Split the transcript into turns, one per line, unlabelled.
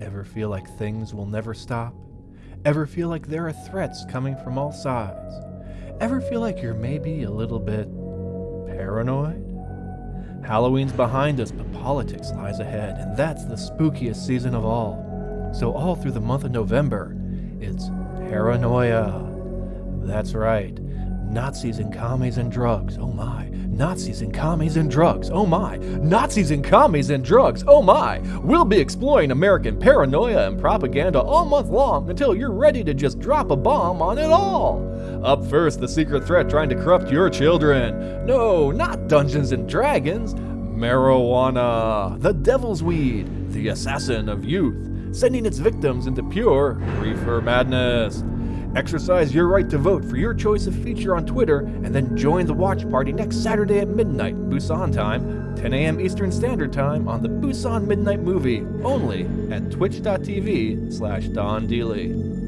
Ever feel like things will never stop? Ever feel like there are threats coming from all sides? Ever feel like you're maybe a little bit paranoid? Halloween's behind us, but politics lies ahead, and that's the spookiest season of all. So, all through the month of November, it's paranoia. That's right. Nazis and commies and drugs. Oh my. Nazis and commies and drugs. Oh my. Nazis and commies and drugs. Oh my. We'll be exploring American paranoia and propaganda all month long until you're ready to just drop a bomb on it all. Up first, the secret threat trying to corrupt your children. No, not Dungeons and Dragons. Marijuana, the devil's weed, the assassin of youth, sending its victims into pure reefer madness. Exercise your right to vote for your choice of feature on Twitter and then join the watch party next Saturday at midnight, Busan time, 10 a.m. Eastern Standard Time on the Busan Midnight Movie, only at twitch.tv slash Don Dealey.